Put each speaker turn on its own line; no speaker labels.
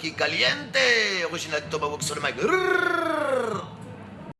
aquí caliente. Original Tomahawk sur le.